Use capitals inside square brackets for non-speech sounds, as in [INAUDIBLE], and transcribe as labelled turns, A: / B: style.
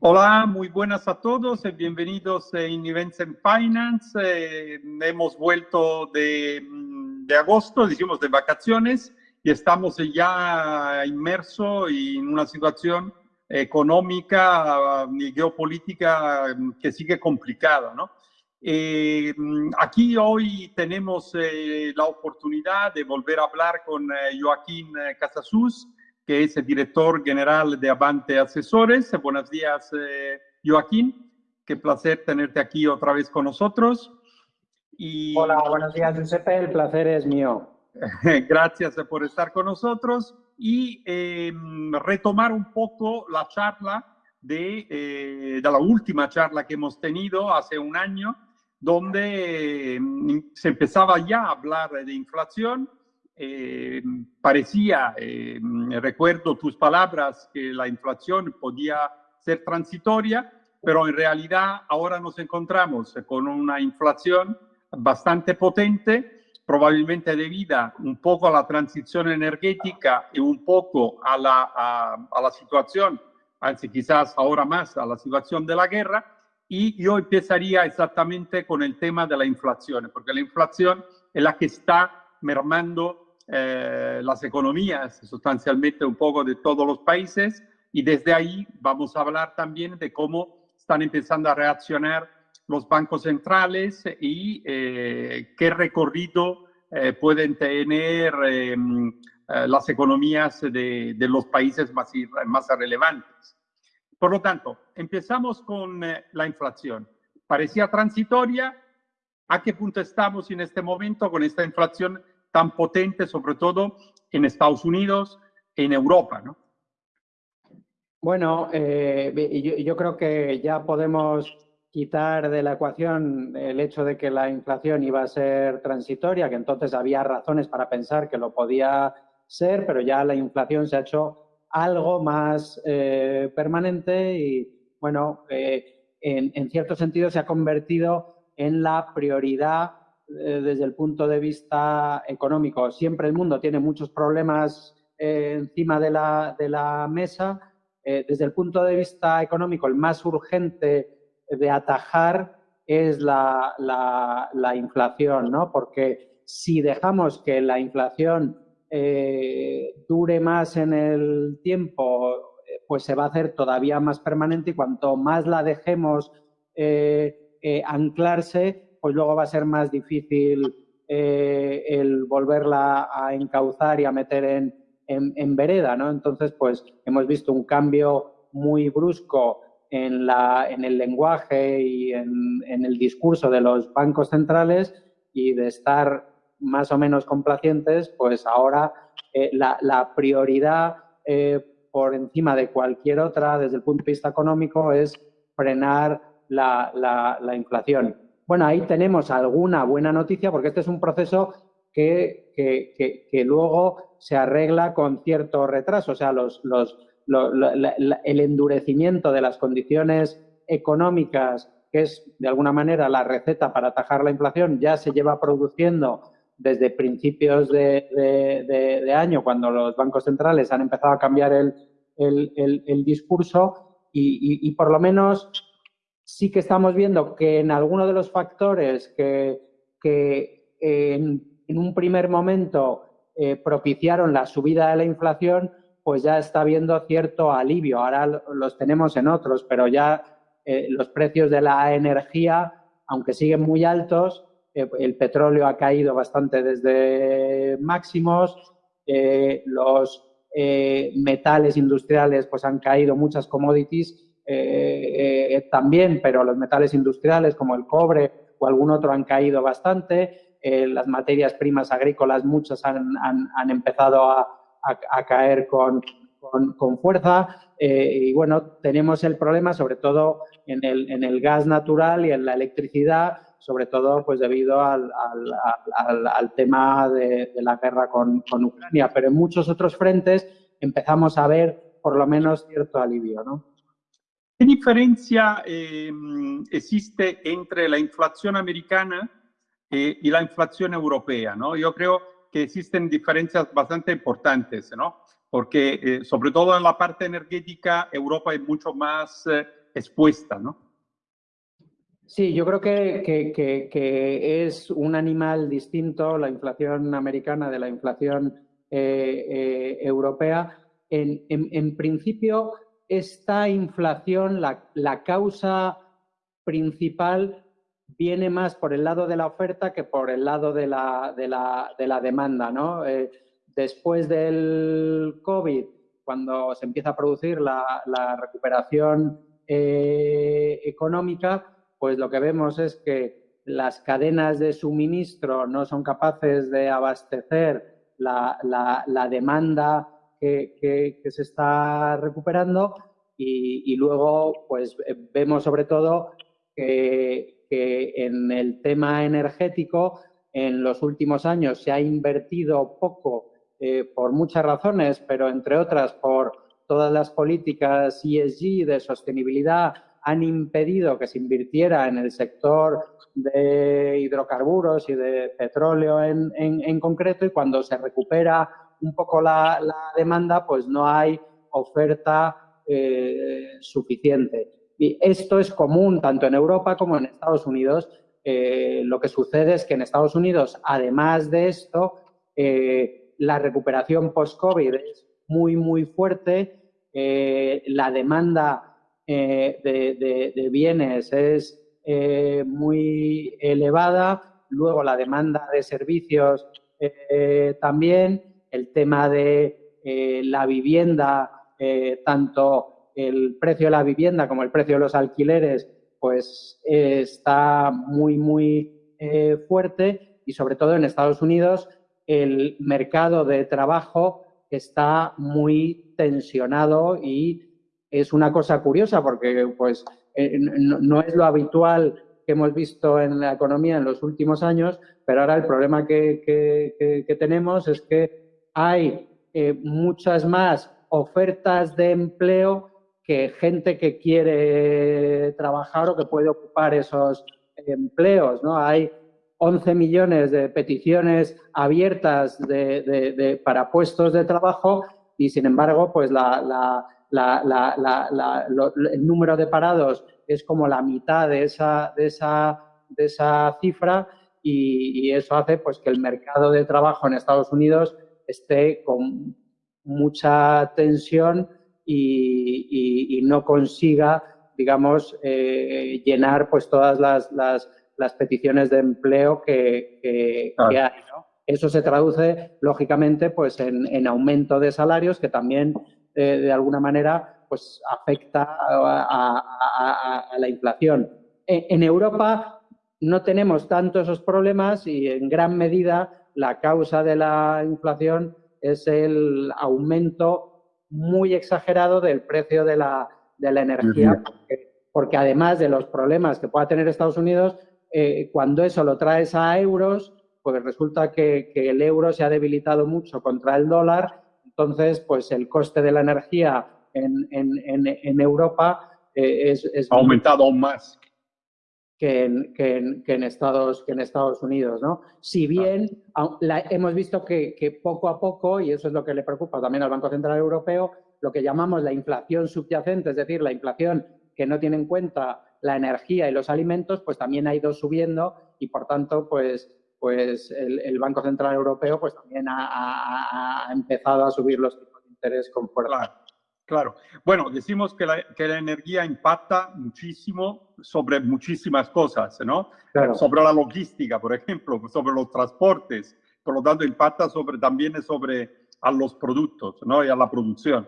A: Hola, muy buenas a todos, y bienvenidos en Events and Finance. Eh, hemos vuelto de, mm, de agosto, decimos de vacaciones, y estamos ya inmersos en una situación económica y geopolítica mm, que sigue complicada, ¿no? Eh, mm, aquí hoy tenemos eh, la oportunidad de volver a hablar con Joaquín Casasus, que es el director general de Avante Asesores. Buenos días, eh, Joaquín. Qué placer tenerte aquí otra vez con nosotros.
B: Y... Hola, buenos días, Giuseppe. El placer es mío. [LAUGHS]
A: Gracias por estar con nosotros y eh, retomar un poco la charla de, eh, de, la última charla que hemos tenido hace un año, donde se empezaba ya a hablar de inflación eh, parecía, eh, recuerdo tus palabras, que la inflación podía ser transitoria, pero en realidad ahora nos encontramos con una inflación bastante potente, probablemente debida un poco a la transición energética y un poco a la, a, la situación, anzi quizás ahora más a la situación de la guerra, y yo empezaría exactamente con el tema de la inflación, porque la inflación es la que está mermando eh, las economías sustancialmente un poco de todos los países y desde ahí vamos a hablar también de cómo están empezando a reaccionar los bancos centrales y eh, qué recorrido eh, pueden tener em, las economías de, de, los países más, más relevantes. Por lo tanto, empezamos con la inflación. Parecía transitoria. ¿A qué punto estamos en este momento con esta inflación tan potente, sobre todo en Estados Unidos, en Europa, ¿no?
B: Bueno, eh, yo, creo que ya podemos quitar de la ecuación el hecho de que la inflación iba a ser transitoria, que entonces había razones para pensar que lo podía ser, pero ya la inflación se ha hecho algo más eh, permanente y, bueno, eh, en, en, cierto sentido se ha convertido en la prioridad eh, desde el punto de vista económico. Siempre el mundo tiene muchos problemas eh, encima de la, de la mesa. Eh, desde el punto de vista económico, el más urgente de atajar es la, la, la inflación, ¿no? Porque si dejamos que la inflación dure más en el tiempo, pues se va a hacer todavía más permanente y cuanto más la dejemos anclarse, pues luego va a ser más difícil eh, el volverla a encauzar y a meter en, en, vereda, ¿no? Entonces, pues hemos visto un cambio muy brusco en, la, en el lenguaje y en, en, el discurso de los bancos centrales y de estar más o menos complacientes, pues ahora eh, la, la, prioridad eh, por encima de cualquier otra desde el punto de vista económico es frenar la, la, la inflación. Bueno, ahí tenemos alguna buena noticia porque este es un proceso que, que, luego se arregla con cierto retraso. O sea, el endurecimiento de las condiciones económicas, que es de alguna manera la receta para atajar la inflación, ya se lleva produciendo desde principios de, año, cuando los bancos centrales han empezado a cambiar el, el, discurso y, y, por lo menos sí que estamos viendo que en algunos de los factores que, en, un primer momento eh, propiciaron la subida de la inflación, pues ya está habiendo cierto alivio. Ahora los tenemos en otros, pero ya eh, los precios de la energía, aunque siguen muy altos, eh, el petróleo ha caído bastante desde máximos, los metales industriales pues han caído muchas commodities eh, eh, también, pero los metales industriales como el cobre o algún otro han caído bastante. Eh, las materias primas agrícolas, muchas han, han, empezado a, a, caer con, con, fuerza. y bueno, tenemos el problema sobre todo en el, en el gas natural y en la electricidad, sobre todo pues debido al, al, al, tema de, de, la guerra con, con Ucrania. Pero en muchos otros frentes empezamos a ver por lo menos cierto alivio, ¿no?
A: ¿Qué diferencia eh, existe entre la inflación americana eh, y la inflación europea? ¿no? Yo creo que existen diferencias bastante importantes, ¿no? porque eh, sobre todo en la parte energética Europa es mucho más expuesta, ¿no?
B: Sí, yo creo que, que, es un animal distinto la inflación americana de la inflación eh, eh, europea. En, en, principio, esta inflación, la, causa principal viene más por el lado de la oferta que por el lado de la, de la, de la demanda. ¿no? Eh, después del COVID, cuando se empieza a producir la, la recuperación económica, pues lo que vemos es que las cadenas de suministro no son capaces de abastecer la, demanda que, se está recuperando y, luego pues vemos sobre todo que, en el tema energético en los últimos años se ha invertido poco eh, por muchas razones, pero entre otras por todas las políticas ESG de sostenibilidad han impedido que se invirtiera en el sector de hidrocarburos y de petróleo en, concreto y cuando se recupera un poco la, demanda, pues no hay oferta eh, suficiente. Y esto es común tanto en Europa como en Estados Unidos. Eh, lo que sucede es que en Estados Unidos, además de esto, eh, la recuperación post-COVID es muy, muy fuerte. la demanda de, bienes es muy elevada, luego la demanda de servicios también, el tema de la vivienda, tanto el precio de la vivienda como el precio de los alquileres, pues está muy, muy fuerte y sobre todo en Estados Unidos el mercado de trabajo está muy tensionado y es una cosa curiosa porque pues, eh, no, es lo habitual que hemos visto en la economía en los últimos años, pero ahora el problema que, tenemos es que hay eh, muchas más ofertas de empleo que gente que quiere trabajar o que puede ocupar esos empleos. ¿no? Hay 11 millones de peticiones abiertas para puestos de trabajo y, sin embargo, pues el número de parados es como la mitad de esa, de esa, esa cifra y, eso hace pues, que el mercado de trabajo en Estados Unidos esté con mucha tensión y, no consiga, digamos, eh, llenar pues, todas las, las, peticiones de empleo que, hay. Eso se traduce, lógicamente, pues, en, en aumento de salarios que también de alguna manera pues afecta a, la inflación. En, Europa no tenemos tanto esos problemas y en gran medida la causa de la inflación es el aumento muy exagerado del precio de la, energía, porque, además de los problemas que pueda tener Estados Unidos, eh, cuando eso lo traes a euros, pues resulta que, que el euro se ha debilitado mucho contra el dólar entonces, pues el coste de la energía en, Europa eh, es,
A: Ha aumentado aún más.
B: Que en, Estados, que en Estados Unidos, ¿no? Si bien hemos visto que, poco a poco, y eso es lo que le preocupa también al Banco Central Europeo, lo que llamamos la inflación subyacente, es decir, la inflación que no tiene en cuenta la energía y los alimentos, pues también ha ido subiendo y, por tanto, pues pues el, Banco Central Europeo pues también ha, empezado a subir los tipos de interés con fuerza.
A: Claro, Bueno, decimos que la, que la, energía impacta muchísimo sobre muchísimas cosas, ¿no? Sobre la logística, por ejemplo, sobre los transportes, por lo tanto impacta sobre, también sobre a los productos, ¿no? Y a la producción.